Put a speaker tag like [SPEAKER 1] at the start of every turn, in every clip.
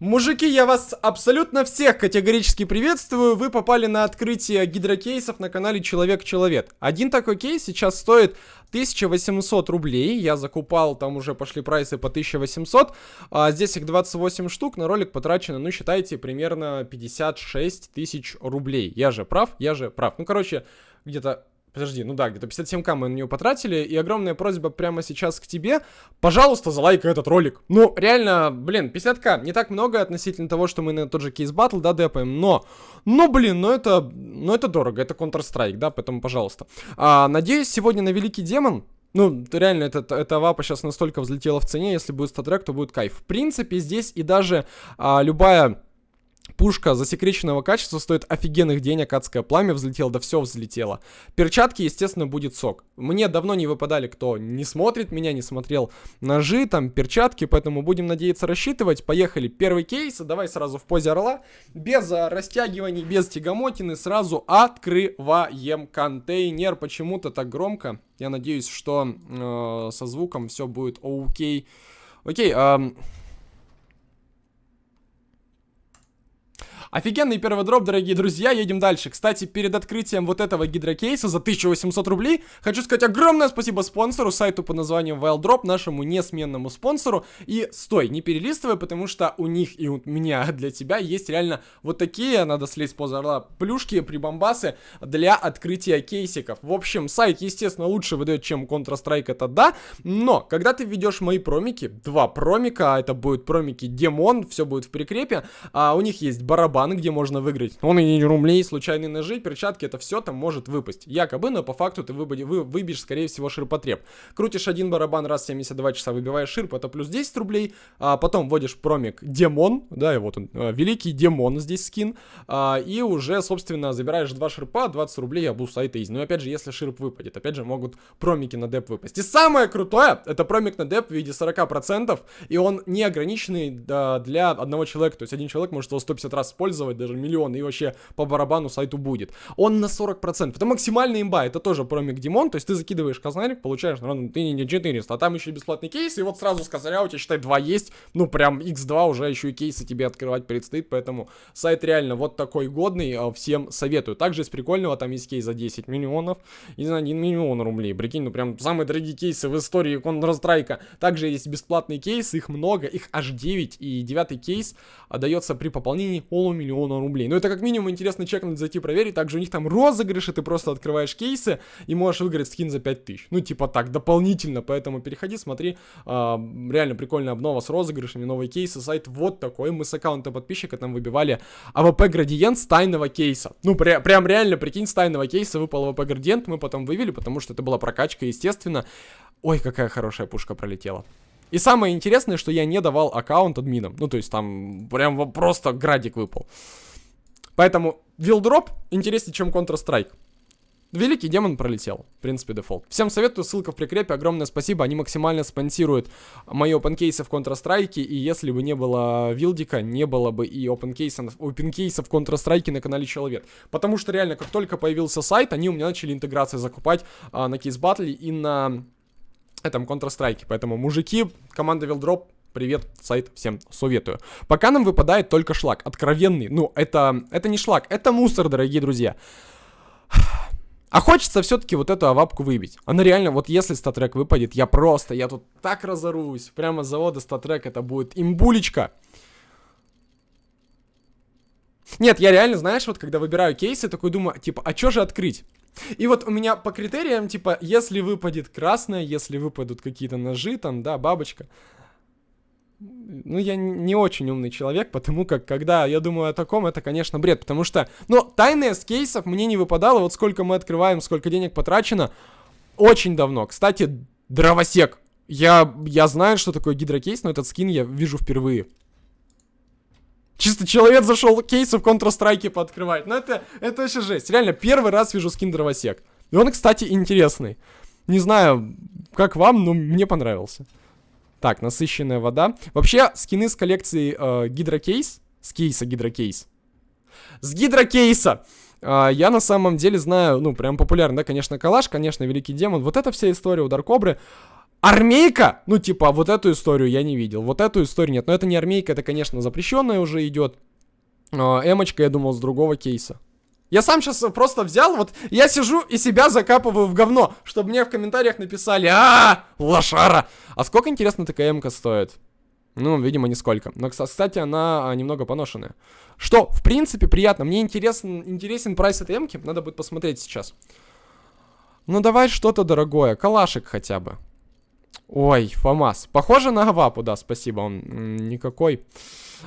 [SPEAKER 1] Мужики, я вас абсолютно всех категорически приветствую. Вы попали на открытие гидрокейсов на канале Человек-Человек. Один такой кейс сейчас стоит 1800 рублей. Я закупал, там уже пошли прайсы по 1800. А здесь их 28 штук. На ролик потрачено, ну, считайте, примерно 56 тысяч рублей. Я же прав? Я же прав. Ну, короче, где-то Подожди, ну да, где-то 57к мы на нее потратили, и огромная просьба прямо сейчас к тебе, пожалуйста, залайкай этот ролик. Ну, реально, блин, 50к, не так много относительно того, что мы на тот же кейс батл, да, депаем, но, ну, блин, ну это, ну это дорого, это Counter-Strike, да, поэтому, пожалуйста. А, надеюсь, сегодня на Великий Демон ну, реально, эта, эта вапа сейчас настолько взлетела в цене, если будет статрек, то будет кайф. В принципе, здесь и даже а, любая Пушка засекреченного качества стоит офигенных денег, адское пламя взлетело, да все взлетело. Перчатки, естественно, будет сок. Мне давно не выпадали, кто не смотрит меня, не смотрел ножи, там, перчатки, поэтому будем надеяться рассчитывать. Поехали, первый кейс, давай сразу в позе орла, без а, растягиваний, без тягомотины, сразу открываем контейнер. Почему-то так громко, я надеюсь, что э, со звуком все будет окей. Окей, э, Офигенный первый дроп, дорогие друзья, едем дальше. Кстати, перед открытием вот этого гидрокейса за 1800 рублей, хочу сказать огромное спасибо спонсору, сайту под названием Wildrop, нашему несменному спонсору. И стой, не перелистывай, потому что у них и у меня для тебя есть реально вот такие, надо слезть поза плюшки, прибамбасы для открытия кейсиков. В общем, сайт, естественно, лучше выдает, чем Counter-Strike, это да, но когда ты ведешь мои промики, два промика, это будут промики Демон, все будет в прикрепе, а у них есть барабан, баны, где можно выиграть. Он и рублей, случайные ножи, перчатки, это все там может выпасть. Якобы, но по факту ты выбоди, вы, выбьешь, скорее всего, ширпотреб. Крутишь один барабан раз в 72 часа, выбиваешь ширп, это плюс 10 рублей. А потом вводишь промик Демон, да, и вот он, а, Великий Демон здесь скин. А, и уже, собственно, забираешь два ширпа, 20 рублей, а сайта из. Ну, опять же, если ширп выпадет, опять же, могут промики на деп выпасть. И самое крутое, это промик на деп в виде 40%, и он не ограниченный да, для одного человека. То есть один человек может его 150 раз использовать использовать, даже миллион, и вообще по барабану сайту будет. Он на 40%. Это максимальная имба, это тоже промик Димон, то есть ты закидываешь казнарик, получаешь, ну, ты не 400, а там еще бесплатный кейс, и вот сразу с козыря у тебя, считай, 2 есть, ну, прям x2 уже еще и кейсы тебе открывать предстоит, поэтому сайт реально вот такой годный, а, всем советую. Также из прикольного там есть кейс за 10 миллионов и за 1 миллион рублей, прикинь, ну, прям самые дорогие кейсы в истории Counter-Strike. Также есть бесплатные кейсы, их много, их аж 9, и девятый кейс отдается при пополнении полумиллиона рублей. Но это как минимум интересно чекнуть, зайти проверить. Также у них там розыгрыши, ты просто открываешь кейсы и можешь выиграть скин за 5000. Ну, типа так, дополнительно, поэтому переходи, смотри. А, реально прикольная обнова с розыгрышами, новые кейсы, сайт вот такой. Мы с аккаунта подписчика там выбивали AWP градиент с тайного кейса. Ну, пря прям реально, прикинь, с тайного кейса выпал AWP градиент, мы потом вывели, потому что это была прокачка, естественно. Ой, какая хорошая пушка пролетела. И самое интересное, что я не давал аккаунт админам. Ну, то есть там прям просто градик выпал. Поэтому вилдроп интереснее, чем Counter-Strike. Великий демон пролетел. В принципе, дефолт. Всем советую, ссылка в прикрепе. Огромное спасибо. Они максимально спонсируют мои опенкейсы в Counter-Strike. И если бы не было вилдика, не было бы и опенкейсов, опенкейсов в Counter-Strike на канале Человек. Потому что реально, как только появился сайт, они у меня начали интеграции закупать а, на Case Battle и на этом Counter-Strike. Поэтому, мужики, команда Вилдроп, Привет, сайт, всем советую. Пока нам выпадает только шлак, откровенный. Ну, это, это не шлак, это мусор, дорогие друзья. А хочется все-таки вот эту авапку выбить. Она реально, вот если StatTrak выпадет, я просто, я тут так разорусь. Прямо с завода StatTrak это будет имбулечка. Нет, я реально, знаешь, вот когда выбираю кейсы, такой думаю, типа, а что же открыть? И вот у меня по критериям, типа, если выпадет красное, если выпадут какие-то ножи, там, да, бабочка. Ну, я не очень умный человек, потому как, когда я думаю о таком, это, конечно, бред. Потому что, ну, тайны с кейсов мне не выпадало. Вот сколько мы открываем, сколько денег потрачено. Очень давно. Кстати, дровосек. Я, я знаю, что такое гидрокейс, но этот скин я вижу впервые. Чисто человек зашел кейсы в Counter-Strike пооткрывать. Ну это, это вообще жесть. Реально, первый раз вижу скин дровосек. И он, кстати, интересный. Не знаю, как вам, но мне понравился. Так, насыщенная вода. Вообще, скины с коллекции э, гидрокейс. С кейса гидрокейс. С гидрокейса! Э, я на самом деле знаю, ну, прям популярный, да, конечно, Калаш, конечно, Великий Демон. Вот эта вся история у Даркобры. Армейка? Ну, типа, вот эту историю я не видел. Вот эту историю нет. Но это не армейка, это, конечно, запрещенная уже идет. А, эмочка, я думал, с другого кейса. Я сам сейчас просто взял, вот, я сижу и себя закапываю в говно, чтобы мне в комментариях написали, а, лошара. А сколько, интересно, такая эмка стоит? Ну, видимо, нисколько. Но, кстати, она а, немного поношенная. Что, в принципе, приятно. Мне интересен, интересен прайс этой эмки. Надо будет посмотреть сейчас. Ну, давай что-то дорогое. Калашик хотя бы. Ой, ФАМАС. Похоже на Гавапу, да, спасибо. Он никакой.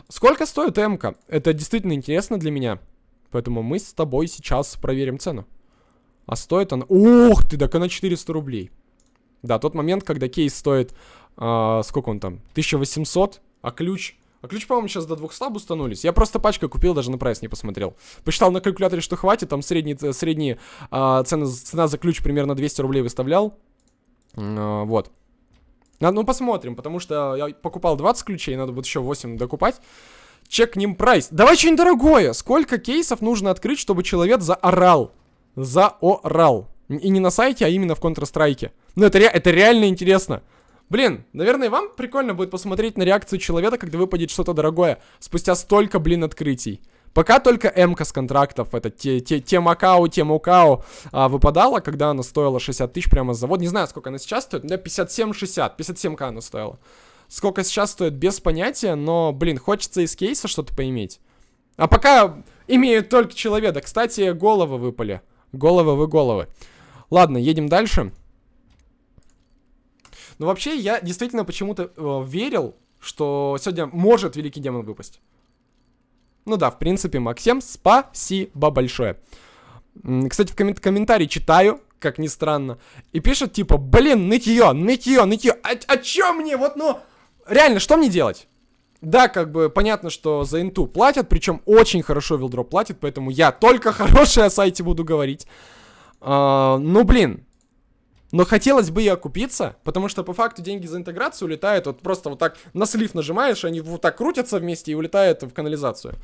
[SPEAKER 1] Сколько стоит эмка? Это действительно интересно для меня. Поэтому мы с тобой сейчас проверим цену. А стоит она... Ух ты, так она 400 рублей. Да, тот момент, когда кейс стоит... А, сколько он там? 1800, а ключ... А ключ, по-моему, сейчас до 200 бустанулись. Я просто пачка купил, даже на прайс не посмотрел. Посчитал на калькуляторе, что хватит. Там средний, средний а, цена, цена за ключ примерно 200 рублей выставлял. А, вот. Надо, ну, посмотрим, потому что я покупал 20 ключей, надо будет еще 8 докупать. Чекнем прайс. Давай что-нибудь дорогое. Сколько кейсов нужно открыть, чтобы человек заорал? Заорал. И не на сайте, а именно в Counter-Strike. Ну, это, ре это реально интересно. Блин, наверное, вам прикольно будет посмотреть на реакцию человека, когда выпадет что-то дорогое. Спустя столько, блин, открытий. Пока только МК с контрактов, это те, те, те Макао, те Мукао а, выпадала, когда она стоила 60 тысяч прямо с завода. Не знаю, сколько она сейчас стоит, да, 57-60, 57к она стоила. Сколько сейчас стоит, без понятия, но, блин, хочется из кейса что-то поиметь. А пока имеют только человека. Кстати, головы выпали. Головы вы головы. Ладно, едем дальше. Но вообще, я действительно почему-то э, верил, что сегодня может Великий Демон выпасть. Ну да, в принципе, Максим, спасибо большое. Кстати, в коммен комментарии читаю, как ни странно, и пишет типа, блин, нытье, нытье, нытье, а, а чё мне, вот, ну, реально, что мне делать? Да, как бы понятно, что за инту платят, причем очень хорошо вилдроп платит, поэтому я только хорошее о сайте буду говорить. А, ну, блин, но хотелось бы и окупиться, потому что по факту деньги за интеграцию улетают, вот просто вот так на слив нажимаешь, они вот так крутятся вместе и улетают в канализацию.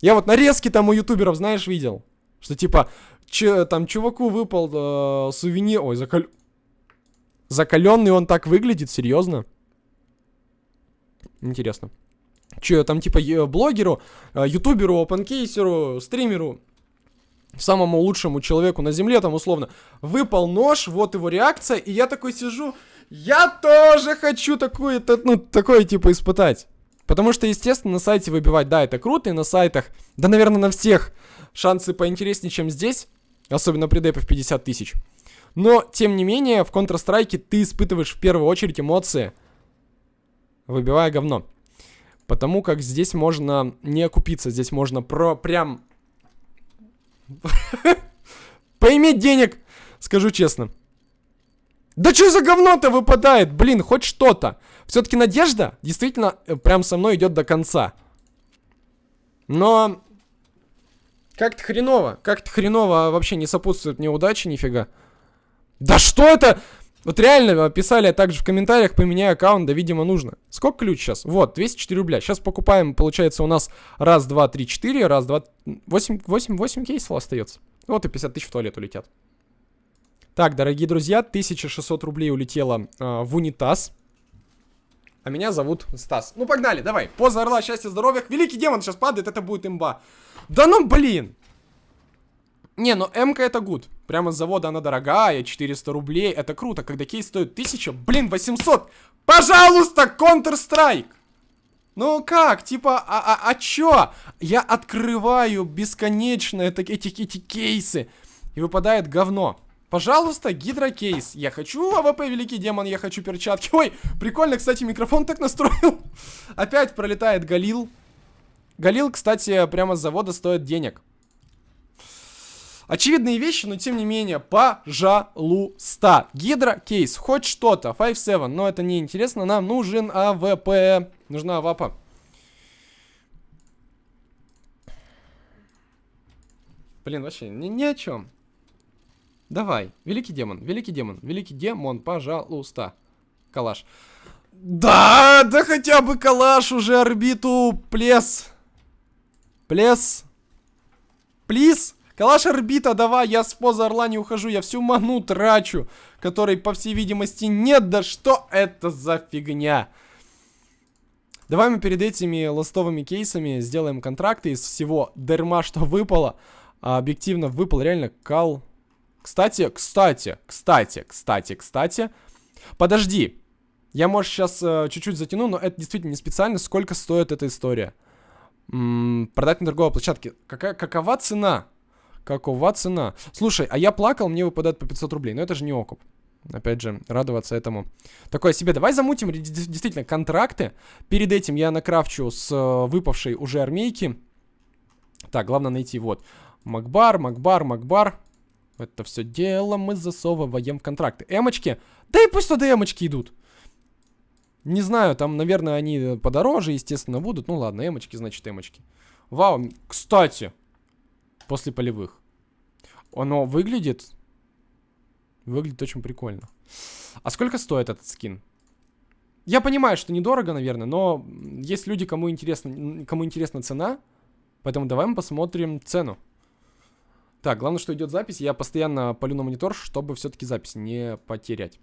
[SPEAKER 1] Я вот нарезки там у ютуберов, знаешь, видел, что типа, че, там чуваку выпал э, сувенир, ой, закал... закаленный он так выглядит, серьезно? Интересно. Че, там типа блогеру, э, ютуберу, опенкейсеру, стримеру самому лучшему человеку на земле, там условно, выпал нож, вот его реакция, и я такой сижу, я тоже хочу такое, ну, такое типа испытать. Потому что, естественно, на сайте выбивать, да, это круто, и на сайтах, да, наверное, на всех шансы поинтереснее, чем здесь, особенно при депе в 50 тысяч. Но, тем не менее, в Counter-Strike ты испытываешь в первую очередь эмоции, выбивая говно. Потому как здесь можно не окупиться, здесь можно про прям Поиметь денег, скажу честно. Да что за говно-то выпадает? Блин, хоть что-то. Все-таки надежда действительно э, прям со мной идет до конца. Но как-то хреново. Как-то хреново вообще не сопутствует неудачи нифига. Да что это? Вот реально писали также в комментариях, поменяй аккаунт, да, видимо, нужно. Сколько ключ сейчас? Вот, 204 рубля. Сейчас покупаем, получается, у нас раз, два, три, четыре, раз, два, восемь, восемь, восемь кейсов остается. Вот и 50 тысяч в туалет улетят. Так, дорогие друзья, 1600 рублей улетело э, в унитаз. А меня зовут Стас. Ну, погнали, давай. Поза орла, счастья, здоровья. Великий демон сейчас падает, это будет имба. Да ну, блин! Не, ну МК это гуд. Прямо с завода она дорогая, 400 рублей. Это круто, когда кейс стоит 1000, блин, 800. Пожалуйста, Counter-Strike! Ну как, типа, а, а, а чё? Я открываю бесконечно это, эти, эти кейсы. И выпадает говно. Пожалуйста, гидрокейс. Я хочу AWP, великий демон, я хочу перчатки. Ой, прикольно, кстати, микрофон так настроил. Опять пролетает Галил. Галил, кстати, прямо с завода стоит денег. Очевидные вещи, но тем не менее, пожалуйста. Гидра кейс, хоть что-то, 5-7, но это не интересно, нам нужен AWP, нужна АВАПа. Блин, вообще, ни, ни о чем. Давай, великий демон, великий демон, великий демон, пожалуйста. Калаш. Да, да хотя бы калаш уже орбиту, плес. Плес. Плиз. Калаш орбита, давай, я с поза орла не ухожу, я всю ману трачу, которой, по всей видимости, нет. Да что это за фигня? Давай мы перед этими ластовыми кейсами сделаем контракты из всего дерьма, что выпало. А объективно выпал реально кал... Кстати, кстати, кстати, кстати, кстати. Подожди. Я, может, сейчас э, чуть-чуть затяну, но это действительно не специально. Сколько стоит эта история? М -м, продать на торговой площадке. Какая, какова цена? Какова цена? Слушай, а я плакал, мне выпадает по 500 рублей. Но это же не окуп. Опять же, радоваться этому. Такое себе. Давай замутим действительно контракты. Перед этим я накрафчу с э, выпавшей уже армейки. Так, главное найти вот. Макбар, Макбар, Макбар. Это все дело мы засовываем в контракты. Эмочки. Да и пусть туда эмочки идут. Не знаю, там, наверное, они подороже, естественно, будут. Ну ладно, эмочки, значит, эмочки. Вау, кстати, после полевых. Оно выглядит... Выглядит очень прикольно. А сколько стоит этот скин? Я понимаю, что недорого, наверное, но есть люди, кому интересна, кому интересна цена. Поэтому давай мы посмотрим цену. Так, главное, что идет запись. Я постоянно полю на монитор, чтобы все-таки запись не потерять.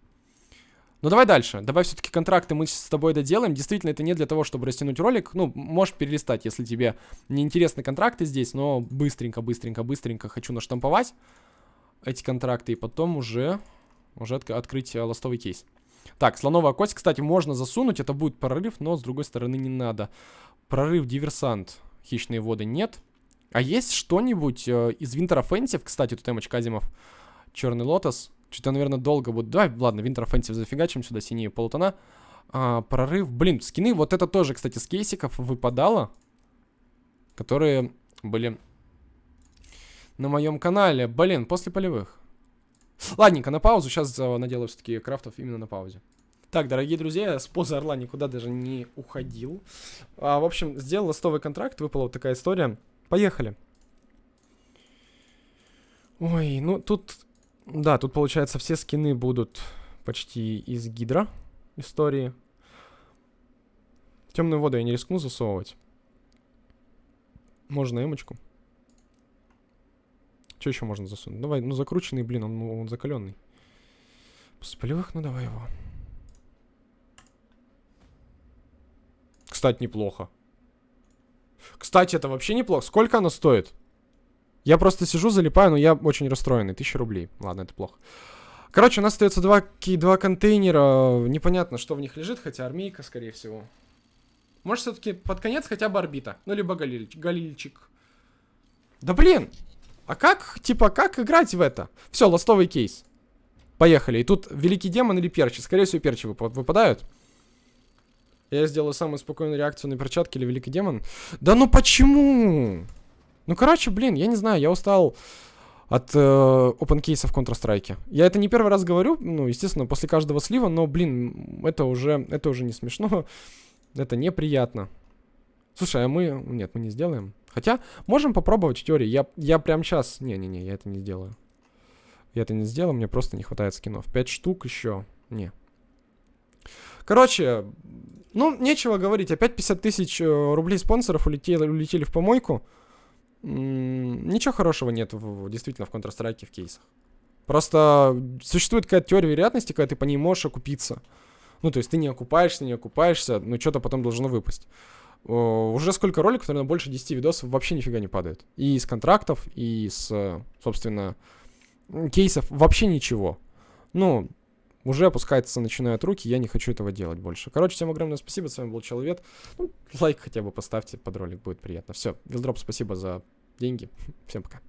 [SPEAKER 1] Ну давай дальше. Давай все-таки контракты мы с тобой доделаем. Действительно, это не для того, чтобы растянуть ролик. Ну, можешь перелистать, если тебе не интересны контракты здесь, но быстренько, быстренько, быстренько хочу наштамповать эти контракты и потом уже, уже от открыть э, ластовый кейс. Так, слоновая кость, кстати, можно засунуть, это будет прорыв, но с другой стороны не надо. Прорыв, диверсант, хищные воды нет. А есть что-нибудь э, из Winter Offensive, кстати, тут эмочка Азимов, Черный Лотос, что-то, наверное, долго будет. Давай, ладно, Winter Offensive зафигачим сюда, синие полутона. А, прорыв. Блин, скины, вот это тоже, кстати, с кейсиков выпадало. Которые были на моем канале. Блин, после полевых. Ладненько, на паузу. Сейчас uh, наделаю все-таки крафтов именно на паузе. Так, дорогие друзья, с позы Орла никуда даже не уходил. А, в общем, сделал ластовый контракт, выпала вот такая история. Поехали. Ой, ну тут да, тут, получается, все скины будут почти из гидра истории. Темную воду я не рискну засовывать. Можно эмочку. Что еще можно засунуть? Давай, ну закрученный, блин, он, он закаленный. С полевых, ну давай его. Кстати, неплохо. Кстати, это вообще неплохо. Сколько оно стоит? Я просто сижу, залипаю, но я очень расстроенный. Тысяча рублей. Ладно, это плохо. Короче, у нас остается два, два контейнера. Непонятно, что в них лежит, хотя армейка, скорее всего. Может, все-таки под конец хотя бы орбита. Ну, либо галиль, галильчик. Да блин! А как, типа, как играть в это? Все, ластовый кейс. Поехали. И тут великий демон или перчи. Скорее всего, перчи выпадают. Я сделаю самую спокойную реакцию на перчатки или великий демон. Да ну почему? Ну, короче, блин, я не знаю, я устал от э, open кейса в Counter-Strike. Я это не первый раз говорю, ну, естественно, после каждого слива, но, блин, это уже, это уже не смешно, это неприятно. Слушай, а мы... Нет, мы не сделаем. Хотя, можем попробовать в теории. Я, я прям сейчас... Не-не-не, я это не сделаю. Я это не сделаю, мне просто не хватает скинов. Пять штук еще. Не. Короче, ну, нечего говорить. Опять 50 тысяч э, рублей спонсоров улетели, улетели в помойку ничего хорошего нет в, действительно в Counter-Strike в кейсах. Просто существует какая-то теория вероятности, когда ты по ней можешь окупиться. Ну, то есть ты не окупаешься, не окупаешься, но что-то потом должно выпасть. Уже сколько роликов, наверное, больше 10 видосов вообще нифига не падает. И из контрактов, и с, собственно, кейсов вообще ничего. Ну, уже опускается, начинают руки, я не хочу этого делать больше. Короче, всем огромное спасибо, с вами был Человек. Ну, лайк хотя бы поставьте под ролик, будет приятно. Все, Вилдроп, спасибо за деньги. Всем пока.